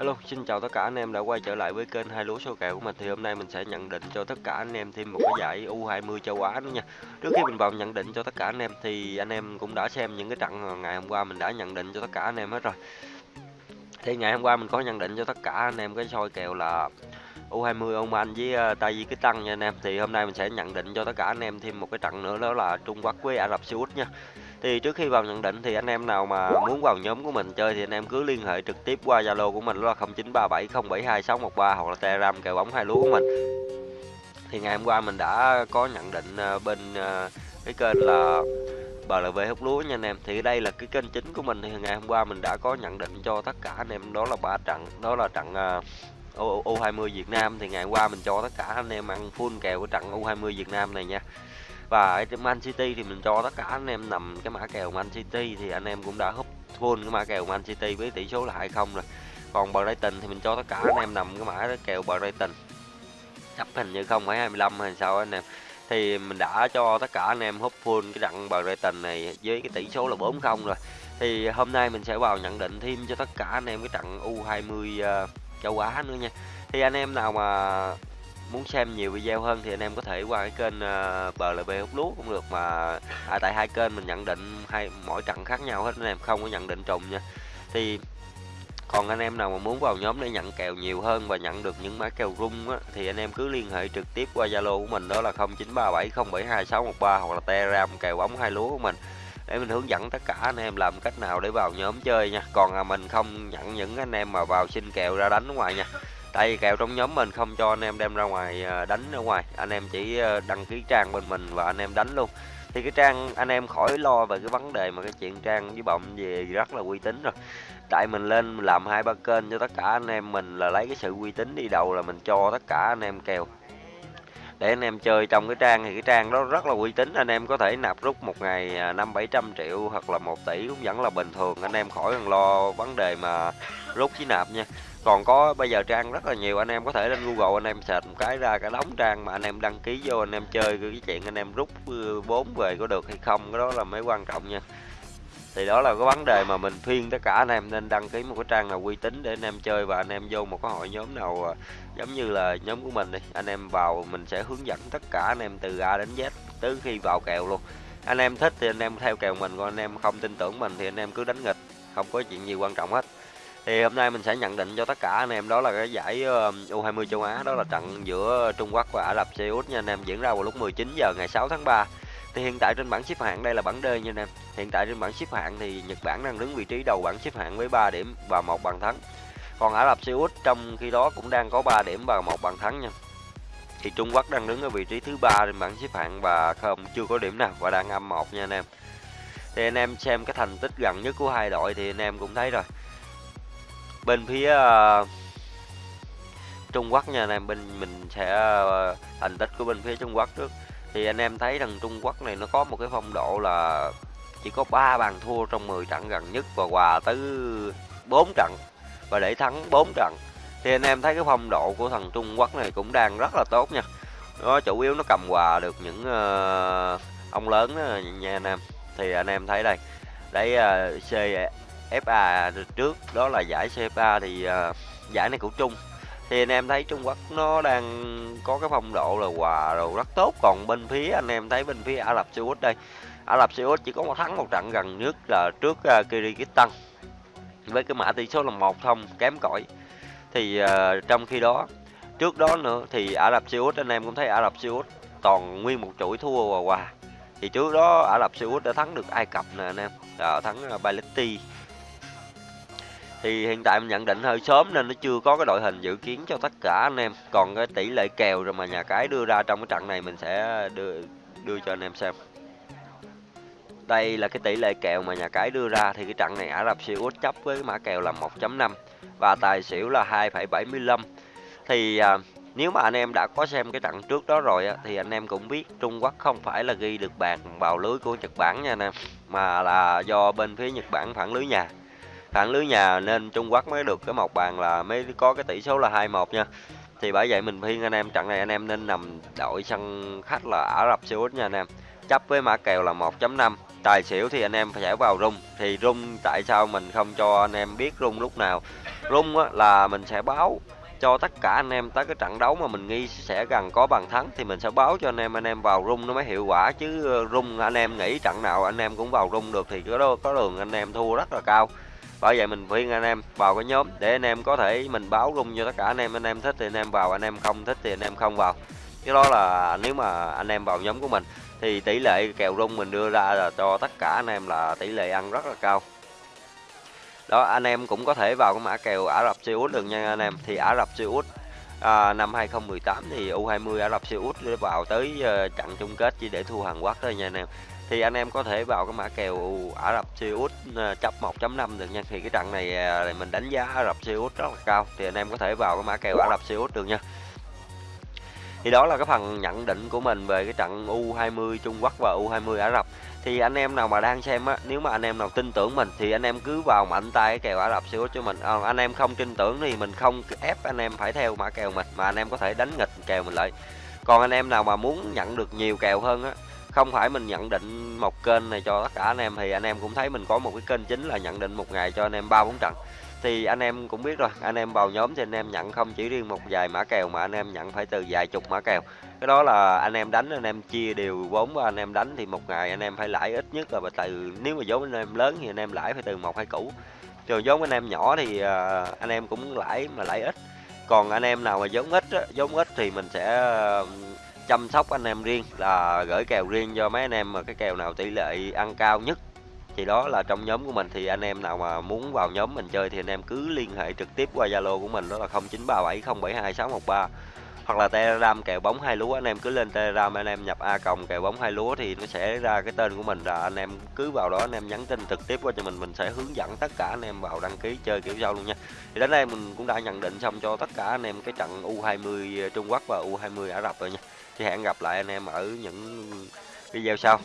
Hello, xin chào tất cả anh em đã quay trở lại với kênh hai lúa số kèo của mình thì hôm nay mình sẽ nhận định cho tất cả anh em thêm một cái giải U20 châu Á nữa nha. Trước khi mình vào nhận định cho tất cả anh em thì anh em cũng đã xem những cái trận ngày hôm qua mình đã nhận định cho tất cả anh em hết rồi. Thì ngày hôm qua mình có nhận định cho tất cả anh em cái soi kèo là U20 Oman với ờ, uh, Tajikistan nha anh em. Thì hôm nay mình sẽ nhận định cho tất cả anh em thêm một cái trận nữa đó là Trung Quốc với Ả Rập Xê Út nha. Thì trước khi vào nhận định thì anh em nào mà muốn vào nhóm của mình chơi thì anh em cứ liên hệ trực tiếp qua Zalo của mình đó là 0937072613 hoặc là Telegram kèo bóng hai lúa của mình. Thì ngày hôm qua mình đã có nhận định ờ, bên ờ, cái kênh là BLV hút lúa nha anh em. Thì đây là cái kênh chính của mình thì ngày hôm qua mình đã có nhận định cho tất cả anh em đó là ba trận, đó là trận ờ, U20 Việt Nam thì ngày hôm qua mình cho tất cả anh em ăn full kèo của trận U20 Việt Nam này nha và cái Man City thì mình cho tất cả anh em nằm cái mã kèo Man City thì anh em cũng đã húp full cái mã kèo Man City với tỷ số là 2-0 rồi. Còn Brighton thì mình cho tất cả anh em nằm cái mã kèo Brighton. Chấp hình như không phải 25 hay sao anh em. Thì mình đã cho tất cả anh em húp full cái trận Brighton này với cái tỷ số là 4-0 rồi. Thì hôm nay mình sẽ vào nhận định thêm cho tất cả anh em cái trận U20 uh, ờ, châu Á nữa nha. Thì anh em nào mà muốn xem nhiều video hơn thì anh em có thể qua cái kênh ờ, uh, BLB hút lúa cũng được mà à, tại hai kênh mình nhận định hai mỗi trận khác nhau hết anh em không có nhận định trùng nha. Thì còn anh em nào mà muốn vào nhóm để nhận kèo nhiều hơn và nhận được những mã kèo rung á, thì anh em cứ liên hệ trực tiếp qua Zalo của mình đó là 0937072613 hoặc là Telegram kèo bóng hai lúa của mình. Để mình hướng dẫn tất cả anh em làm cách nào để vào nhóm chơi nha. Còn à, mình không nhận những anh em mà vào xin kèo ra đánh ở ngoài nha tại vì kèo trong nhóm mình không cho anh em đem ra ngoài à, đánh ở ngoài. Anh em chỉ à, đăng ký trang bên mình và anh em đánh luôn. Thì cái trang, anh em khỏi lo về cái vấn đề mà cái chuyện trang với bọng về rất là uy tín rồi. Tại mình lên làm hai ba kênh cho tất cả anh em mình là lấy cái sự uy tín đi đầu là mình cho tất cả anh em kèo để anh em chơi trong cái trang thì cái trang đó rất là uy tín, anh em có thể nạp rút một ngày à, năm bảy trăm triệu hoặc là một tỷ cũng vẫn là bình thường. Anh em khỏi cần lo vấn đề mà rút với nạp nha. Còn có bây giờ trang rất là nhiều, anh em có thể lên google anh em sệt một cái ra cái đóng trang mà anh em đăng ký vô, anh em chơi cái chuyện anh em rút ờ, vốn về có được hay không, cái đó là mới quan trọng nha thì đó là cái vấn đề mà mình khuyên tất cả anh em nên đăng ký một cái trang nào uy tín để anh em chơi và anh em vô một cái hội nhóm nào ờ, giống như là nhóm của mình đi. Anh em vào mình sẽ hướng dẫn tất cả anh em từ A đến Z tới khi vào kèo luôn. Anh em thích thì anh em theo kèo mình, còn anh em không tin tưởng mình thì anh em cứ đánh nghịch, không có chuyện gì quan trọng hết. Thì hôm nay mình sẽ nhận định cho tất cả anh em đó là cái giải ờ, U20 châu Á, đó là trận giữa Trung Quốc và Ả Rập Xê Út nha anh em. Diễn ra vào lúc 19 giờ ngày 6 tháng 3 thì hiện tại trên bảng xếp hạng đây là bảng D nha anh em hiện tại trên bảng xếp hạng thì Nhật Bản đang đứng vị trí đầu bảng xếp hạng với 3 điểm và một bàn thắng. Còn Ả Rập Xê Út trong khi đó cũng đang có 3 điểm và một bàn thắng nha. Thì Trung Quốc đang đứng ở vị trí thứ ba trên bảng xếp hạng và không chưa có điểm nào và đang âm một nha anh em. Thì anh em xem cái thành tích gần nhất của hai đội thì anh em cũng thấy rồi. Bên phía uh, Trung Quốc nha anh em bên mình sẽ uh, thành tích của bên phía Trung Quốc trước thì anh em thấy thằng Trung Quốc này nó có một cái phong độ là chỉ có 3 bàn thua trong 10 trận gần nhất và hòa tới 4 trận và để thắng 4 trận. Thì anh em thấy cái phong độ của thằng Trung Quốc này cũng đang rất là tốt nha. Nó chủ yếu nó cầm hòa được những uh, ông lớn đó nha anh em. Thì anh em thấy đây đấy ờ, uh, CFA trước đó là giải CFA thì uh, giải này của Trung thì anh em thấy Trung Quốc nó đang có cái phong độ là hòa rồi rất tốt. Còn bên phía anh em thấy bên phía Ả Rập Xê Út đây Ả Rập Xê Út chỉ có một thắng một trận gần nhất là trước à, uh, Kyrgyzstan với cái mã tỷ số là một không kém cỏi. Thì uh, trong khi đó trước đó nữa thì Ả Rập Xê Út anh em cũng thấy Ả Rập Xê Út toàn nguyên một chuỗi thua hòa hòa. Thì trước đó Ả Rập Xê Út đã thắng được Ai Cập nè anh em à, thắng uh, thì hiện tại mình nhận định hơi sớm nên nó chưa có cái đội hình dự kiến cho tất cả anh em. Còn cái tỷ lệ kèo rồi mà nhà cái đưa ra trong cái trận này mình sẽ đưa đưa cho anh em xem. Đây là cái tỷ lệ kèo mà nhà cái đưa ra thì cái trận này Ả Rập Xê Út chấp với mã kèo là 1.5 và tài xỉu là 2,75 thì à, nếu mà anh em đã có xem cái trận trước đó rồi á, thì anh em cũng biết Trung Quốc không phải là ghi được bàn vào lưới của Nhật Bản nha anh em mà là do bên phía Nhật Bản phản lưới nhà thẳng lưới nhà nên Trung Quốc mới được cái một bàn là mới có cái tỷ số là 2-1 nha. Thì bởi vậy mình khuyên anh em trận này anh em nên nằm đội sân khách là Ả Rập Xê Út nha anh em. Chấp với mã kèo là 1.5 tài xỉu thì anh em phải vào rung. Thì rung tại sao mình không cho anh em biết rung lúc nào? Rung á, là mình sẽ báo cho tất cả anh em tới cái trận đấu mà mình nghi sẽ gần có bàn thắng thì mình sẽ báo cho anh em anh em vào rung nó mới hiệu quả. Chứ ờ, rung anh em nghĩ trận nào anh em cũng vào rung được thì có có đường anh em thua rất là cao bởi vậy mình khuyên anh em vào cái nhóm để anh em có thể mình báo rung cho tất cả anh em. Anh em thích thì anh em vào, anh em không thích thì anh em không vào. Cái đó là nếu mà anh em vào nhóm của mình thì tỷ lệ kèo rung mình đưa ra là cho tất cả anh em là tỷ lệ ăn rất là cao. Đó, anh em cũng có thể vào cái mã kèo Ả Rập Xê Út được nha anh em. Thì Ả Rập Xê Út à, năm 2018 thì U20 Ả Rập Xê Út vào tới uh, trận chung kết chỉ để thua Hàn Quốc thôi nha anh em. Thì anh em có thể vào cái mã kèo Ả Rập Xê Út ờ, chấp 1.5 được nha. Thì cái trận này ờ, mình đánh giá Ả Rập Xê Út rất là cao. Thì anh em có thể vào cái mã kèo Ả Rập Xê Út được nha thì đó là cái phần nhận định của mình về cái trận U20 Trung Quốc và U20 Ả Rập. Thì anh em nào mà đang xem á nếu mà anh em nào tin tưởng mình thì anh em cứ vào mạnh tay cái kèo Ả Rập xíu cho mình. À, anh em không tin tưởng thì mình không ép anh em phải theo mã kèo mình mà anh em có thể đánh nghịch kèo mình lại. Còn anh em nào mà muốn nhận được nhiều kèo hơn á không phải mình nhận định một kênh này cho tất cả anh em thì anh em cũng thấy mình có một cái kênh chính là nhận định một ngày cho anh em ba bốn trận thì anh em cũng biết rồi anh em vào nhóm thì anh em nhận không chỉ riêng một vài mã kèo mà anh em nhận phải từ vài chục mã kèo cái đó là anh em đánh anh em chia đều vốn và anh em đánh thì một ngày anh em phải lãi ít nhất là từ nếu mà vốn anh em lớn thì anh em lãi phải từ một hai củ rồi vốn anh em nhỏ thì anh em cũng lãi mà lãi ít còn anh em nào mà vốn ít vốn ít thì mình sẽ chăm sóc anh em riêng là gửi kèo riêng cho mấy anh em mà cái kèo nào tỷ lệ ăn cao nhất thì đó là trong nhóm của mình, thì anh em nào mà muốn vào nhóm mình chơi thì anh em cứ liên hệ trực tiếp qua Zalo của mình, đó là 0937072613 hoặc là Telegram kèo bóng hai lúa, anh em cứ lên Telegram anh em nhập A cộng kèo bóng hai lúa thì nó sẽ ra cái tên của mình, là anh em cứ vào đó anh em nhắn tin trực tiếp qua cho mình mình sẽ hướng dẫn tất cả anh em vào đăng ký chơi kiểu sau luôn nha. Thì đến đây mình cũng đã nhận định xong cho tất cả anh em cái trận U20 Trung Quốc và U20 Ả Rập rồi nha. Thì hẹn gặp lại anh em ở những video sau.